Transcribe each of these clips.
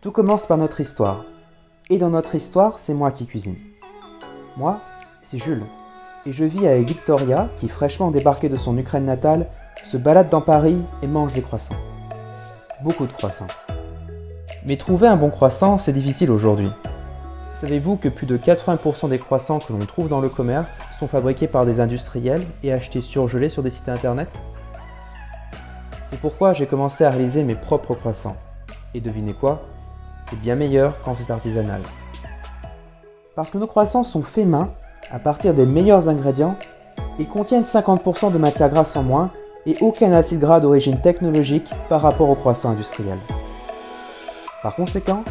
Tout commence par notre histoire. Et dans notre histoire, c'est moi qui cuisine. Moi, c'est Jules. Et je vis avec Victoria, qui fraîchement débarquée de son Ukraine natale, se balade dans Paris et mange des croissants. Beaucoup de croissants. Mais trouver un bon croissant, c'est difficile aujourd'hui. Savez-vous que plus de 80% des croissants que l'on trouve dans le commerce sont fabriqués par des industriels et achetés surgelés sur des sites internet? C'est pourquoi j'ai commencé à réaliser mes propres croissants. Et devinez quoi? C'est bien meilleur quand c'est artisanal. Parce que nos croissants sont faits main, à partir des meilleurs ingrédients, et contiennent 50% de matière grasse en moins et aucun acide gras d'origine technologique par rapport aux croissants industriels. Par conséquent,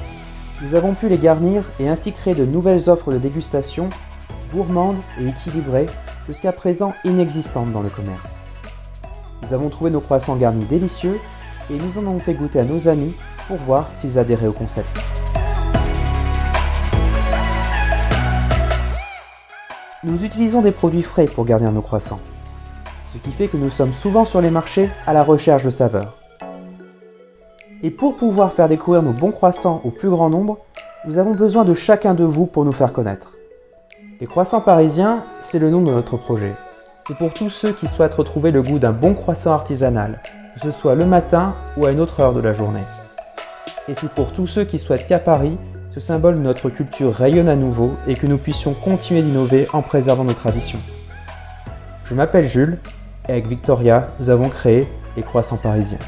nous avons pu les garnir et ainsi créer de nouvelles offres de dégustation, gourmandes et équilibrées, jusqu'à présent inexistantes dans le commerce. Nous avons trouvé nos croissants garnis délicieux et nous en avons fait goûter à nos amis pour voir s'ils adhéraient au concept. Nous utilisons des produits frais pour garnir nos croissants, ce qui fait que nous sommes souvent sur les marchés à la recherche de saveurs. Et pour pouvoir faire découvrir nos bons croissants au plus grand nombre, nous avons besoin de chacun de vous pour nous faire connaître. Les croissants parisiens, c'est le nom de notre projet. C'est pour tous ceux qui souhaitent retrouver le goût d'un bon croissant artisanal, que ce soit le matin ou à une autre heure de la journée. Et c'est pour tous ceux qui souhaitent qu'à Paris, ce symbole de notre culture rayonne à nouveau et que nous puissions continuer d'innover en préservant nos traditions. Je m'appelle Jules et avec Victoria, nous avons créé les croissants parisiens.